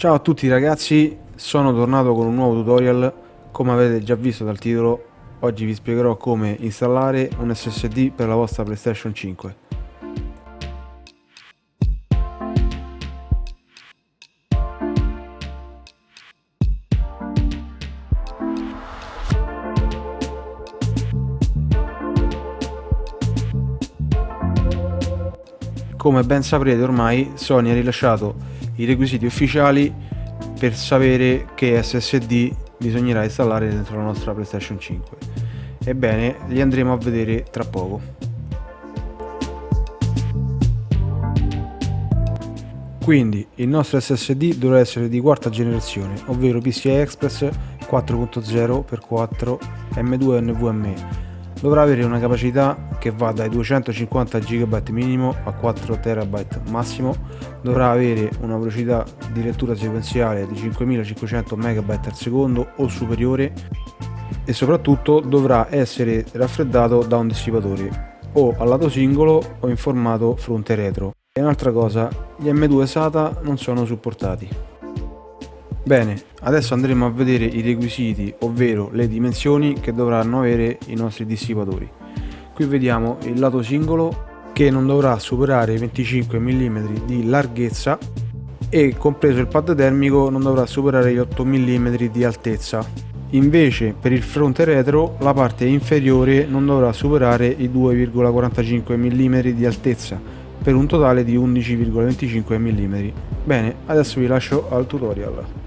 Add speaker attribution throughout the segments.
Speaker 1: Ciao a tutti ragazzi, sono tornato con un nuovo tutorial, come avete già visto dal titolo, oggi vi spiegherò come installare un SSD per la vostra PlayStation 5. Come ben saprete ormai Sony ha rilasciato i requisiti ufficiali per sapere che SSD bisognerà installare dentro la nostra PlayStation 5. Ebbene, li andremo a vedere tra poco. Quindi il nostro SSD dovrà essere di quarta generazione, ovvero PCI Express 4.0x4 M2 NVMe dovrà avere una capacità che va dai 250 GB minimo a 4 TB massimo, dovrà avere una velocità di lettura sequenziale di 5500 MB al secondo o superiore e soprattutto dovrà essere raffreddato da un dissipatore o a lato singolo o in formato fronte retro. E un'altra cosa, gli M2 SATA non sono supportati. Bene, adesso andremo a vedere i requisiti, ovvero le dimensioni che dovranno avere i nostri dissipatori. Qui vediamo il lato singolo che non dovrà superare i 25 mm di larghezza e compreso il pad termico non dovrà superare gli 8 mm di altezza. Invece per il fronte retro la parte inferiore non dovrà superare i 2,45 mm di altezza per un totale di 11,25 mm. Bene, adesso vi lascio al tutorial.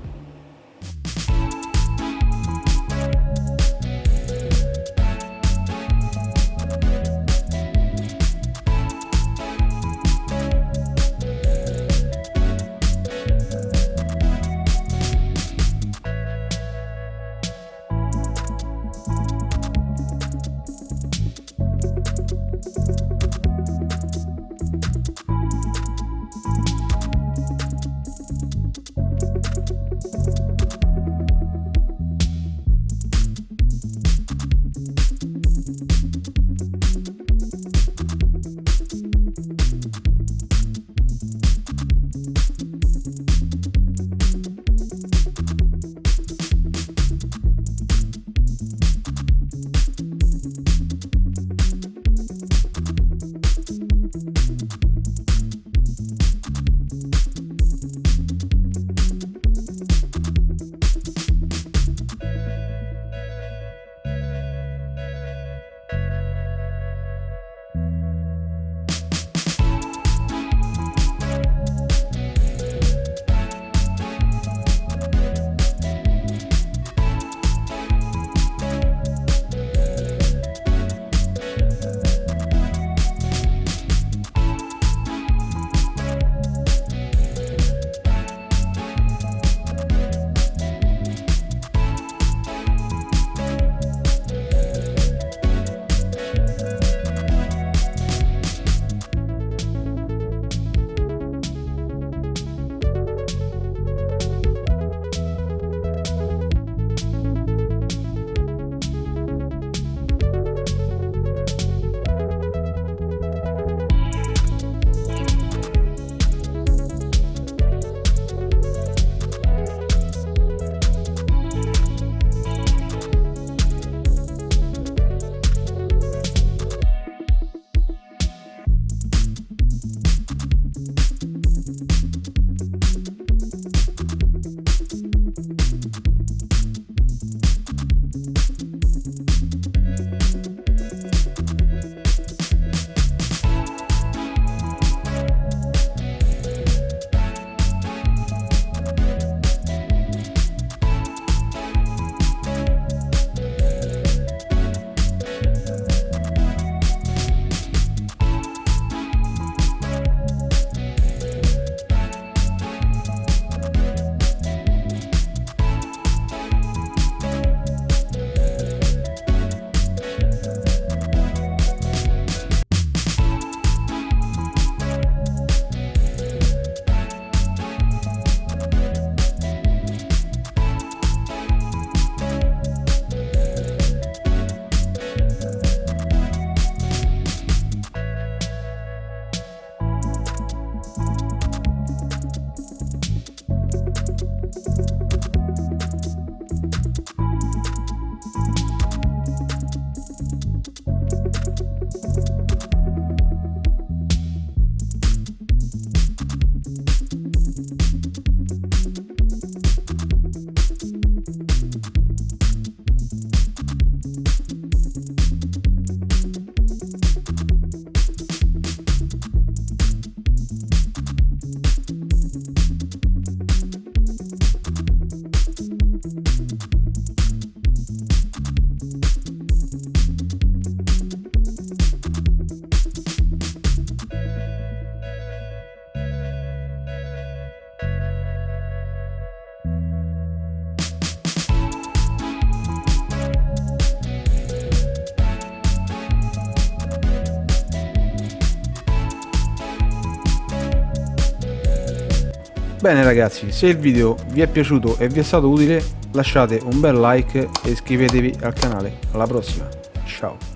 Speaker 1: Bene ragazzi, se il video vi è piaciuto e vi è stato utile lasciate un bel like e iscrivetevi al canale. Alla prossima, ciao!